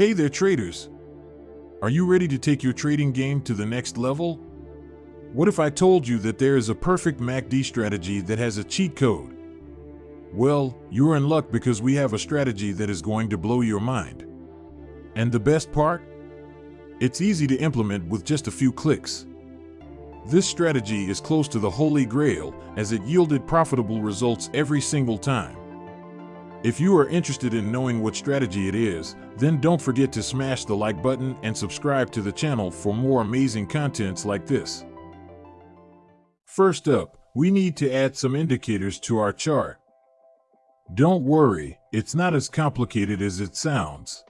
Hey there, traders. Are you ready to take your trading game to the next level? What if I told you that there is a perfect MACD strategy that has a cheat code? Well, you're in luck because we have a strategy that is going to blow your mind. And the best part? It's easy to implement with just a few clicks. This strategy is close to the holy grail as it yielded profitable results every single time. If you are interested in knowing what strategy it is, then don't forget to smash the like button and subscribe to the channel for more amazing contents like this. First up, we need to add some indicators to our chart. Don't worry, it's not as complicated as it sounds.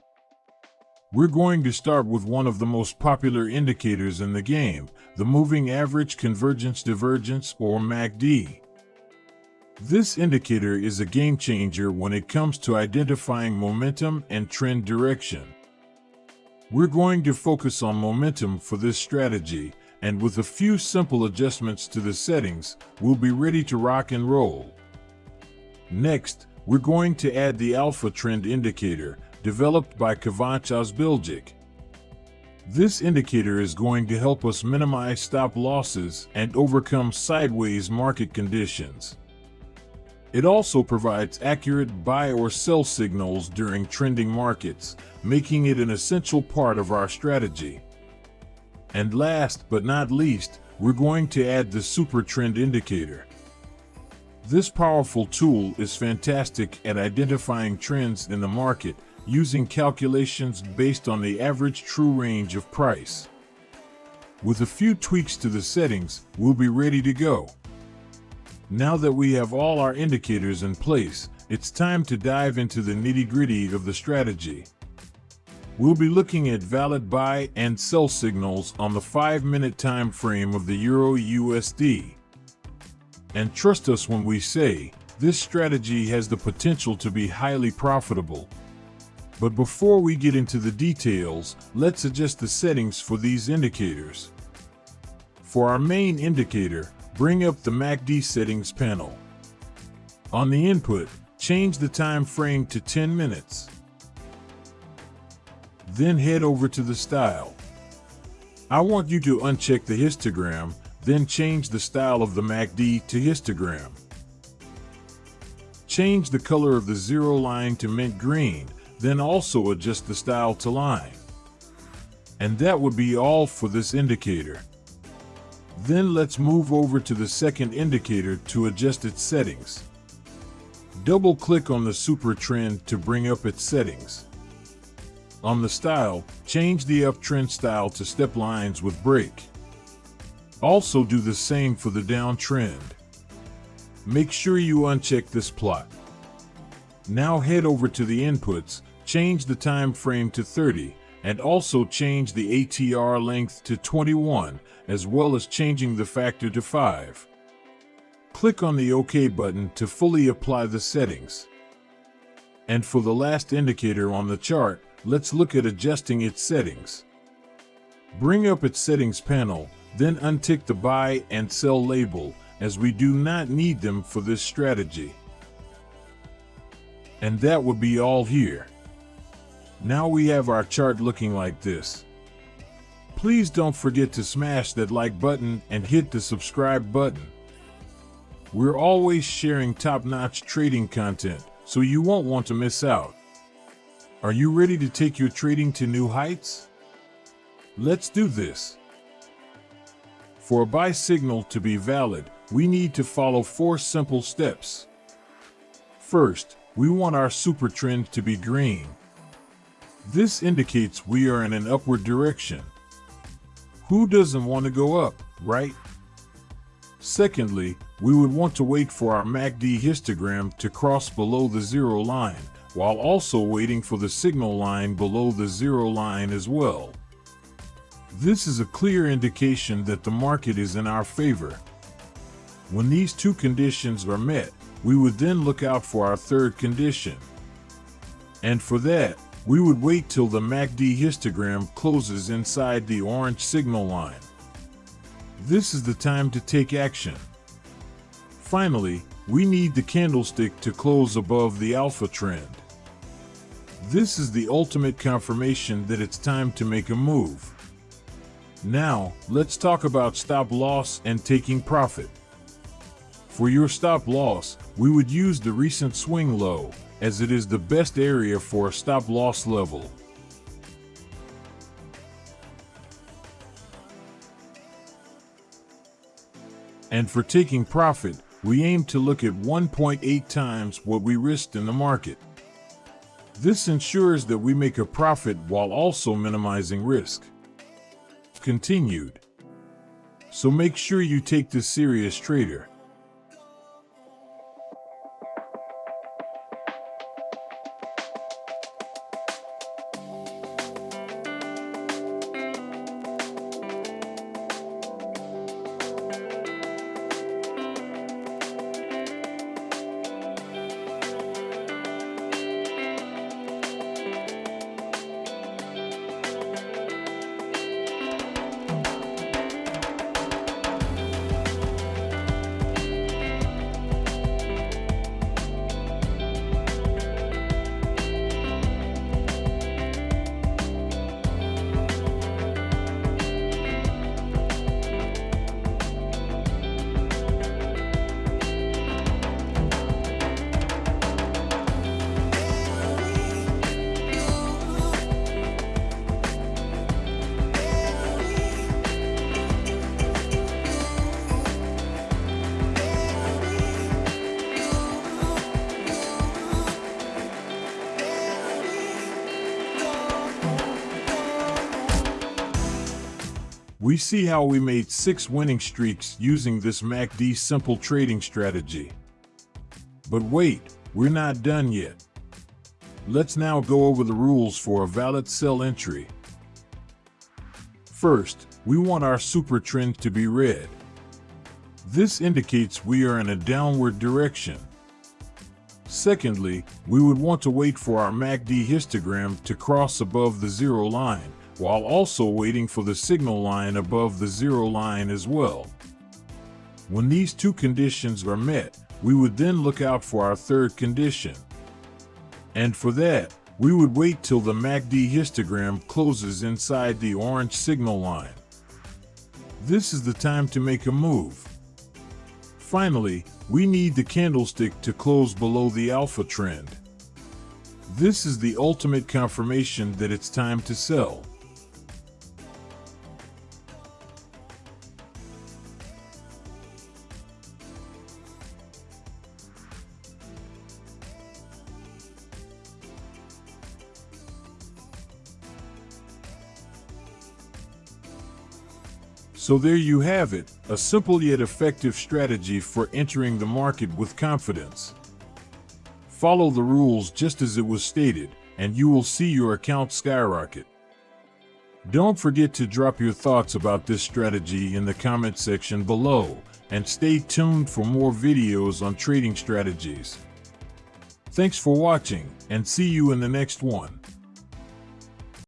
We're going to start with one of the most popular indicators in the game, the Moving Average Convergence Divergence or MACD. This indicator is a game changer when it comes to identifying momentum and trend direction. We're going to focus on momentum for this strategy, and with a few simple adjustments to the settings, we'll be ready to rock and roll. Next, we're going to add the Alpha Trend Indicator, developed by Kivanc Ozbilgic. This indicator is going to help us minimize stop losses and overcome sideways market conditions. It also provides accurate buy or sell signals during trending markets, making it an essential part of our strategy. And last but not least, we're going to add the Super Trend Indicator. This powerful tool is fantastic at identifying trends in the market using calculations based on the average true range of price. With a few tweaks to the settings, we'll be ready to go. Now that we have all our indicators in place, it's time to dive into the nitty-gritty of the strategy. We'll be looking at valid buy and sell signals on the 5-minute time frame of the Euro USD. And trust us when we say, this strategy has the potential to be highly profitable. But before we get into the details, let's adjust the settings for these indicators. For our main indicator, bring up the MACD settings panel. On the input, change the time frame to 10 minutes. Then head over to the style. I want you to uncheck the histogram then change the style of the MACD to histogram. Change the color of the zero line to mint green, then also adjust the style to line. And that would be all for this indicator. Then let's move over to the second indicator to adjust its settings. Double click on the super trend to bring up its settings. On the style, change the uptrend style to step lines with break. Also do the same for the downtrend. Make sure you uncheck this plot. Now head over to the inputs, change the time frame to 30, and also change the ATR length to 21, as well as changing the factor to 5. Click on the OK button to fully apply the settings. And for the last indicator on the chart, let's look at adjusting its settings. Bring up its settings panel then untick the buy and sell label as we do not need them for this strategy. And that would be all here. Now we have our chart looking like this. Please don't forget to smash that like button and hit the subscribe button. We're always sharing top-notch trading content, so you won't want to miss out. Are you ready to take your trading to new heights? Let's do this. For a buy signal to be valid, we need to follow four simple steps. First, we want our super trend to be green. This indicates we are in an upward direction. Who doesn't want to go up, right? Secondly, we would want to wait for our MACD histogram to cross below the zero line, while also waiting for the signal line below the zero line as well. This is a clear indication that the market is in our favor. When these two conditions are met, we would then look out for our third condition. And for that, we would wait till the MACD histogram closes inside the orange signal line. This is the time to take action. Finally, we need the candlestick to close above the alpha trend. This is the ultimate confirmation that it's time to make a move. Now, let's talk about stop loss and taking profit. For your stop loss, we would use the recent swing low, as it is the best area for a stop loss level. And for taking profit, we aim to look at 1.8 times what we risked in the market. This ensures that we make a profit while also minimizing risk. Continued. So make sure you take this serious trader. We see how we made six winning streaks using this MACD simple trading strategy. But wait, we're not done yet. Let's now go over the rules for a valid sell entry. First, we want our super trend to be red. This indicates we are in a downward direction. Secondly, we would want to wait for our MACD histogram to cross above the zero line while also waiting for the signal line above the zero line as well. When these two conditions are met, we would then look out for our third condition. And for that, we would wait till the MACD histogram closes inside the orange signal line. This is the time to make a move. Finally, we need the candlestick to close below the alpha trend. This is the ultimate confirmation that it's time to sell. So there you have it, a simple yet effective strategy for entering the market with confidence. Follow the rules just as it was stated, and you will see your account skyrocket. Don't forget to drop your thoughts about this strategy in the comment section below, and stay tuned for more videos on trading strategies. Thanks for watching, and see you in the next one.